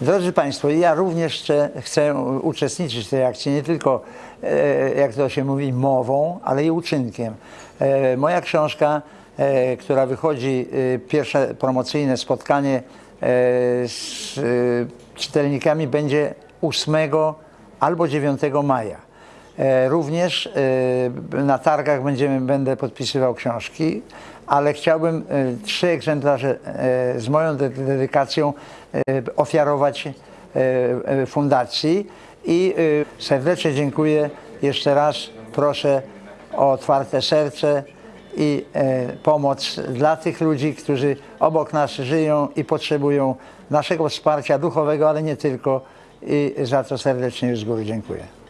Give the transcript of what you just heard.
Drodzy Państwo, ja również chcę, uczestniczyć w tej akcji, nie tylko, e, jak to się mówi, mową, ale i uczynkiem. E, Moja książka, e, która wychodzi, pierwsze promocyjne spotkanie z czytelnikami będzie 8 albo 9 maja. E, Również e, na targach będziemy, będę podpisywał książki, ale chciałbym e, trzy egzemplarze z moją de- dedykacją ofiarować fundacji i serdecznie dziękuję jeszcze raz. Proszę o otwarte serce i pomoc dla tych ludzi, którzy obok nas żyją i potrzebują naszego wsparcia duchowego, ale nie tylko. I za to serdecznie z góry dziękuję.